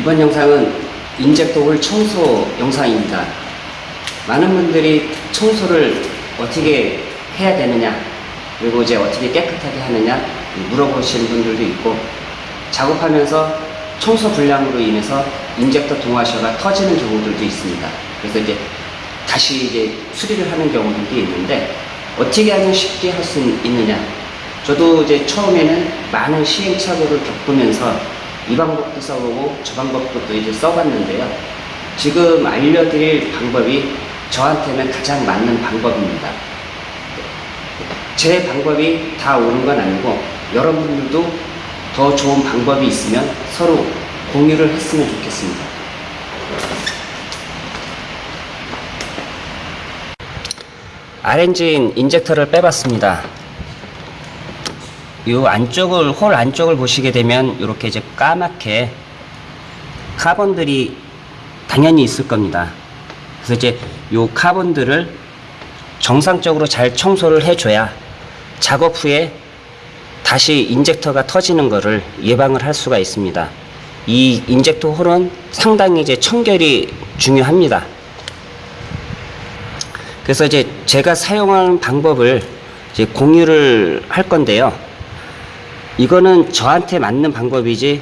이번 영상은 인젝터 홀 청소 영상입니다. 많은 분들이 청소를 어떻게 해야 되느냐, 그리고 이제 어떻게 깨끗하게 하느냐 물어보시는 분들도 있고, 작업하면서 청소 불량으로 인해서 인젝터 동와셔가 터지는 경우들도 있습니다. 그래서 이제 다시 이제 수리를 하는 경우들도 있는데, 어떻게 하면 쉽게 할 수 있느냐. 저도 이제 처음에는 많은 시행착오를 겪으면서 이 방법도 써보고 저 방법도 또 이제 써봤는데요. 지금 알려드릴 방법이 저한테는 가장 맞는 방법입니다. 제 방법이 다 옳은 건 아니고 여러분들도 더 좋은 방법이 있으면 서로 공유를 했으면 좋겠습니다. 아렌진 인젝터를 빼봤습니다. 이 안쪽을 홀 안쪽을 보시게 되면 이렇게 이제 까맣게 카본들이 당연히 있을 겁니다. 그래서 이제 이 카본들을 정상적으로 잘 청소를 해줘야 작업 후에 다시 인젝터가 터지는 것을 예방을 할 수가 있습니다. 이 인젝터 홀은 상당히 이제 청결이 중요합니다. 그래서 이제 제가 사용하는 방법을 이제 공유를 할 건데요. 이거는 저한테 맞는 방법이지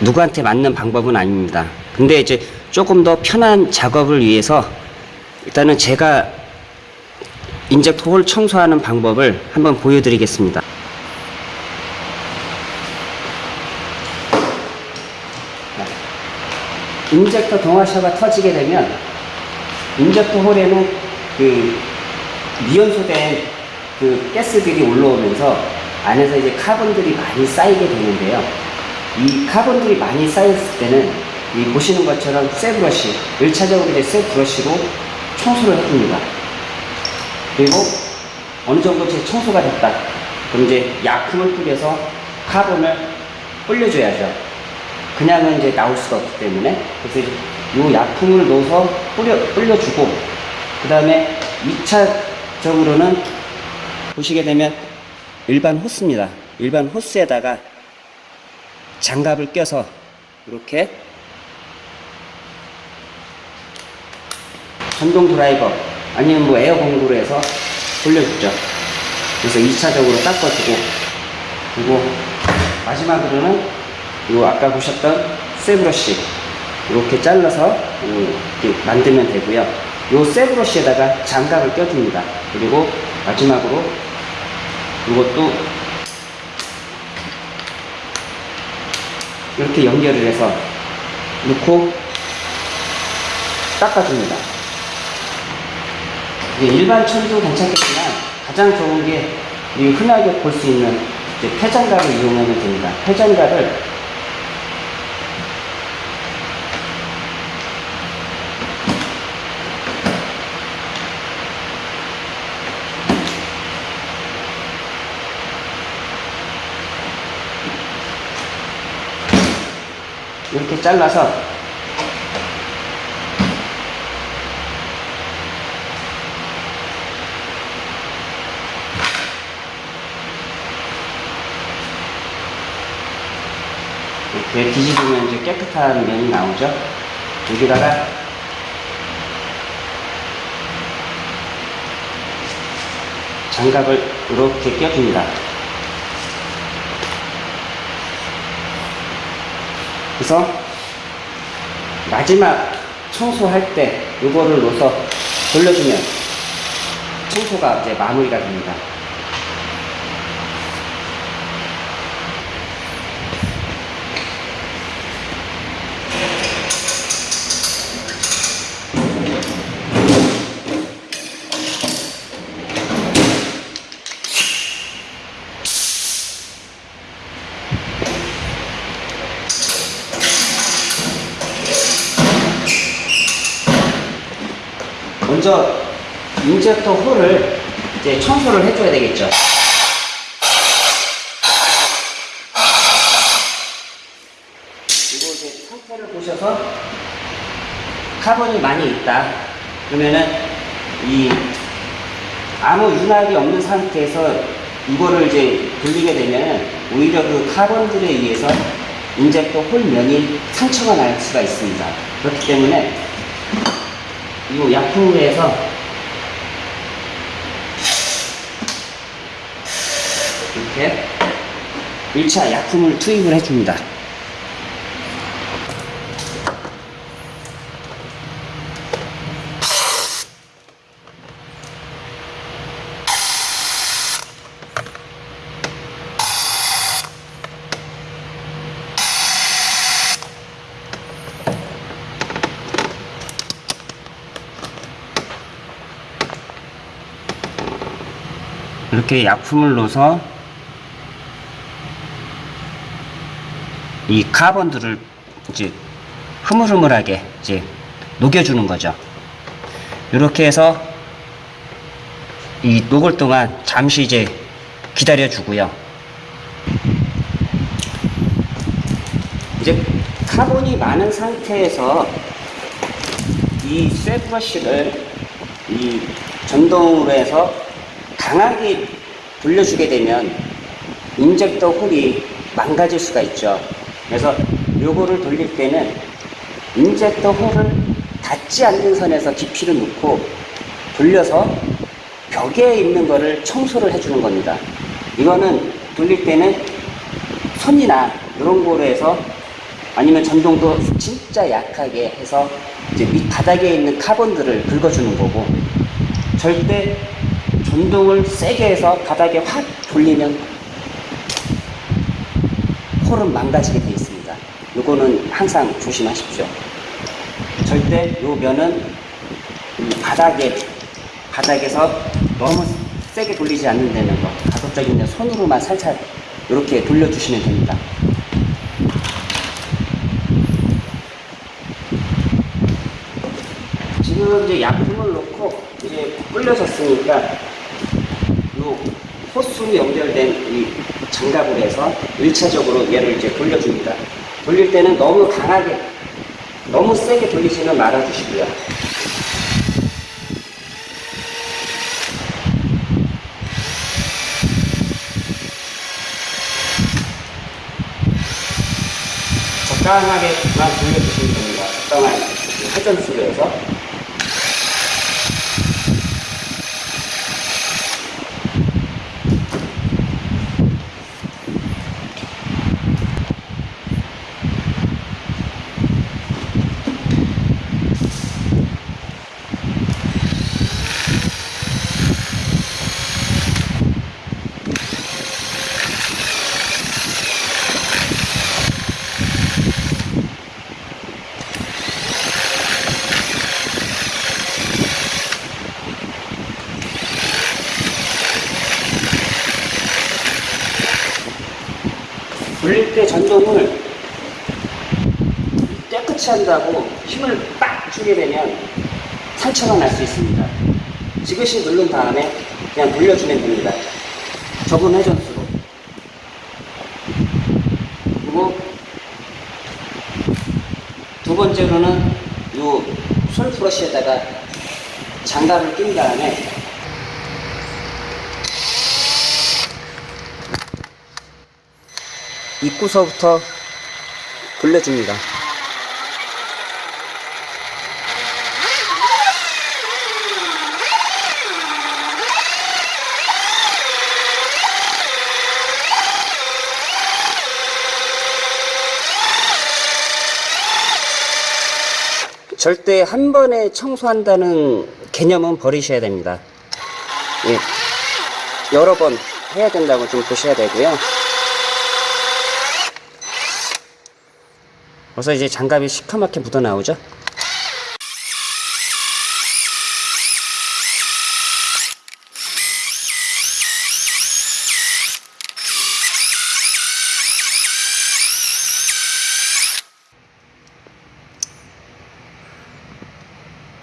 누구한테 맞는 방법은 아닙니다. 근데 이제 조금 더 편한 작업을 위해서 일단은 제가 인젝터 홀 청소하는 방법을 한번 보여드리겠습니다. 인젝터 동와샤가 터지게 되면 인젝터 홀에는 그 미연소된 그 가스들이 올라오면서 안에서 이제 카본들이 많이 쌓이게 되는데요. 이 카본들이 많이 쌓였을 때는 이 보시는 것처럼 쇠 브러쉬, 1차적으로 이제 쇠 브러쉬로 청소를 해줍니다. 그리고 어느 정도 제 청소가 됐다. 그럼 이제 약품을 뿌려서 카본을 불려줘야죠. 그냥은 이제 나올 수가 없기 때문에 그래서 이 약품을 넣어서 뿌려, 뿌려주고 그 다음에 2차적으로는 보시게 되면 일반 호스입니다. 일반 호스에다가 장갑을 껴서 이렇게 전동 드라이버 아니면 뭐 에어 공구로 해서 돌려주죠. 그래서 2차적으로 닦아주고 그리고 마지막으로는 이 아까 보셨던 쇠브러쉬 이렇게 잘라서 이렇게 만들면 되고요. 이 쇠브러쉬에다가 장갑을 껴줍니다. 그리고 마지막으로 이것도 이렇게 연결을 해서 넣고 닦아줍니다. 일반 처리도 괜찮겠지만 가장 좋은 게 흔하게 볼 수 있는 폐장갑을 이용하면 됩니다. 폐장갑을 이렇게 잘라서 이렇게 뒤집으면 이제 깨끗한 면이 나오죠. 여기다가 장갑을 이렇게 껴줍니다. 그래서 마지막 청소할 때 이거를 넣어서 돌려주면 청소가 이제 마무리가 됩니다. 이제 청소를 해줘야 되겠죠. 그리고 이제 상태를 보셔서 카본이 많이 있다. 그러면은 이 아무 윤활이 없는 상태에서 이거를 이제 돌리게 되면 오히려 그 카본들에 의해서 인젝터 홀면이 상처가 날 수가 있습니다. 그렇기 때문에 이 약품을 해서 이렇게 1차 약품을 투입을 해줍니다. 이렇게 약품을 넣어서 이 카본들을 이제 흐물흐물하게 이제 녹여주는 거죠. 이렇게 해서 이 녹을 동안 잠시 이제 기다려 주고요. 이제 카본이 많은 상태에서 이 쇠브러쉬를 이 전동으로 해서 강하게 돌려주게 되면 인젝터 홀이 망가질 수가 있죠. 그래서 요거를 돌릴 때는 인젝터 홀을 닿지 않는 선에서 깊이를 놓고 돌려서 벽에 있는 거를 청소를 해주는 겁니다. 이거는 돌릴 때는 손이나 이런 거로 해서 아니면 전동도 진짜 약하게 해서 이제 밑 바닥에 있는 카본들을 긁어주는 거고 절대 전동을 세게 해서 바닥에 확 돌리면 홀은 망가지게 되어 있습니다. 요거는 항상 조심하십시오. 절대 요 면은 이 바닥에 바닥에서 너무 세게 돌리지 않는다는 거 가급적이면 손으로만 살살 이렇게 돌려주시면 됩니다. 지금 이제 약품을 넣고 이제 끓여졌으니까 요 호수 연결된 이 장갑을 해서 1차적으로 얘를 이제 돌려줍니다. 돌릴 때는 너무 강하게, 너무 세게 돌리지는 말아주시고요. 적당하게만 돌려주시면 됩니다. 적당한 회전수로 해서. 돌릴 때 전동을 깨끗이 한다고 힘을 빡 주게 되면 상처가 날 수 있습니다. 지그시 누른 다음에 그냥 돌려주면 됩니다. 적은 회전수로. 그리고 두 번째로는 요 솔프러쉬에다가 장갑을 낀 다음에 입구서부터 돌려줍니다. 절대 한 번에 청소한다는 개념은 버리셔야 됩니다. 예, 여러 번 해야 된다고 좀 보셔야 되고요. 벌써 이제 장갑이 시커멓게 묻어 나오죠?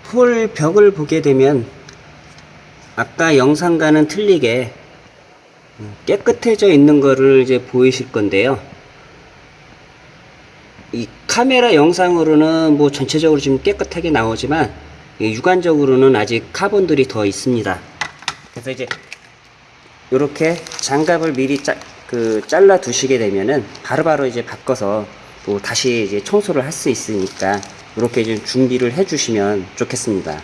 폴 벽을 보게 되면 아까 영상과는 틀리게 깨끗해져 있는 거를 이제 보이실 건데요. 이 카메라 영상으로는 뭐 전체적으로 지금 깨끗하게 나오지만 이 육안적으로는 아직 카본들이 더 있습니다. 그래서 이제 이렇게 장갑을 미리 짜, 그 잘라 두시게 되면은 바로바로 이제 바꿔서 또 다시 이제 청소를 할 수 있으니까 이렇게 좀 준비를 해 주시면 좋겠습니다.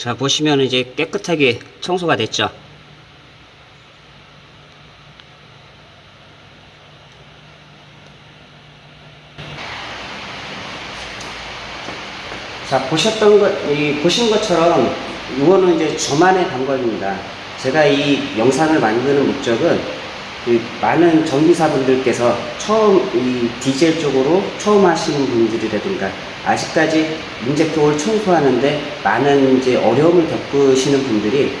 자, 보시면 이제 깨끗하게 청소가 됐죠. 자, 보셨던 것, 이, 보신 것처럼 이거는 이제 저만의 방법입니다. 제가 이 영상을 만드는 목적은 그 많은 전기사분들께서 처음 이 디젤 쪽으로 처음 하시는 분들이라든가 아직까지 인젝터를 청소하는데 많은 이제 어려움을 겪으시는 분들이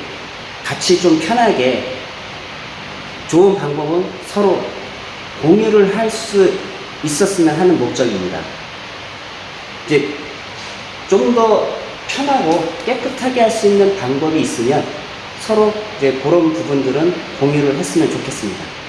같이 좀 편하게 좋은 방법은 서로 공유를 할 수 있었으면 하는 목적입니다. 이제 좀 더 편하고 깨끗하게 할 수 있는 방법이 있으면 서로 이제 그런 부분들은 공유를 했으면 좋겠습니다.